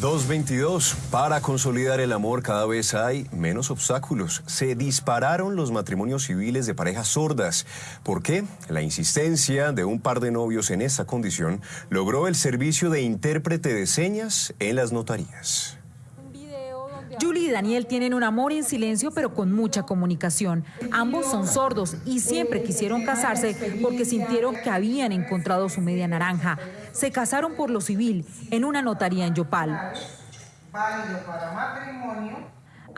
222. Para consolidar el amor cada vez hay menos obstáculos. Se dispararon los matrimonios civiles de parejas sordas. ¿Por qué? La insistencia de un par de novios en esta condición logró el servicio de intérprete de señas en las notarías. Julie y Daniel tienen un amor en silencio, pero con mucha comunicación. Ambos son sordos y siempre quisieron casarse porque sintieron que habían encontrado su media naranja. Se casaron por lo civil en una notaría en Yopal.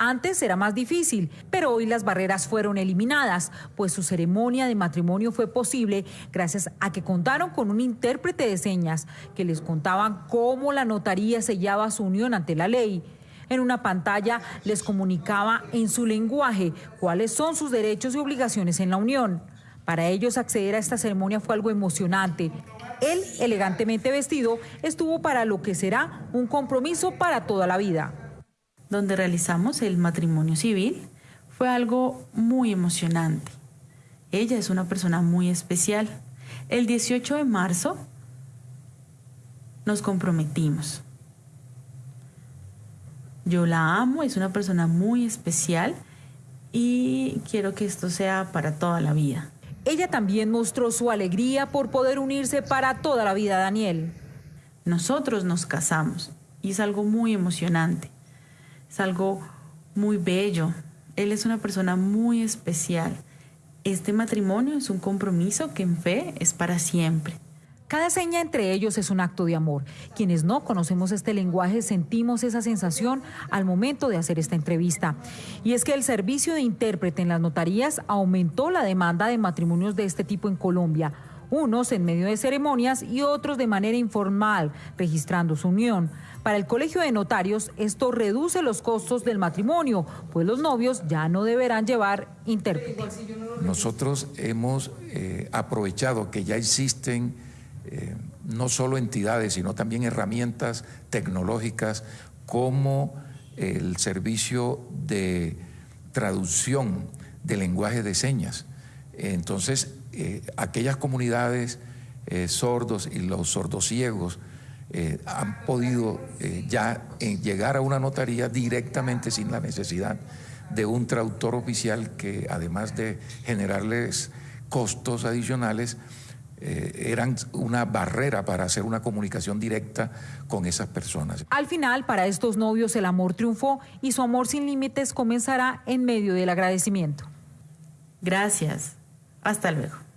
Antes era más difícil, pero hoy las barreras fueron eliminadas, pues su ceremonia de matrimonio fue posible gracias a que contaron con un intérprete de señas que les contaban cómo la notaría sellaba su unión ante la ley. En una pantalla les comunicaba en su lenguaje cuáles son sus derechos y obligaciones en la Unión. Para ellos acceder a esta ceremonia fue algo emocionante. Él, elegantemente vestido, estuvo para lo que será un compromiso para toda la vida. Donde realizamos el matrimonio civil fue algo muy emocionante. Ella es una persona muy especial. El 18 de marzo nos comprometimos. Yo la amo, es una persona muy especial y quiero que esto sea para toda la vida. Ella también mostró su alegría por poder unirse para toda la vida, Daniel. Nosotros nos casamos y es algo muy emocionante, es algo muy bello. Él es una persona muy especial. Este matrimonio es un compromiso que en fe es para siempre. Cada seña entre ellos es un acto de amor. Quienes no conocemos este lenguaje sentimos esa sensación al momento de hacer esta entrevista. Y es que el servicio de intérprete en las notarías aumentó la demanda de matrimonios de este tipo en Colombia unos en medio de ceremonias y otros de manera informal, registrando su unión. Para el Colegio de Notarios, esto reduce los costos del matrimonio, pues los novios ya no deberán llevar intérprete. Nosotros hemos eh, aprovechado que ya existen eh, no solo entidades, sino también herramientas tecnológicas como el servicio de traducción de lenguaje de señas. Entonces, eh, aquellas comunidades eh, sordos y los sordociegos han podido ya llegar a una notaría directamente sin la necesidad de un traductor oficial que además de generarles costos adicionales, eh, eran una barrera para hacer una comunicación directa con esas personas. Al final, para estos novios el amor triunfó y su amor sin límites comenzará en medio del agradecimiento. Gracias. Hasta luego.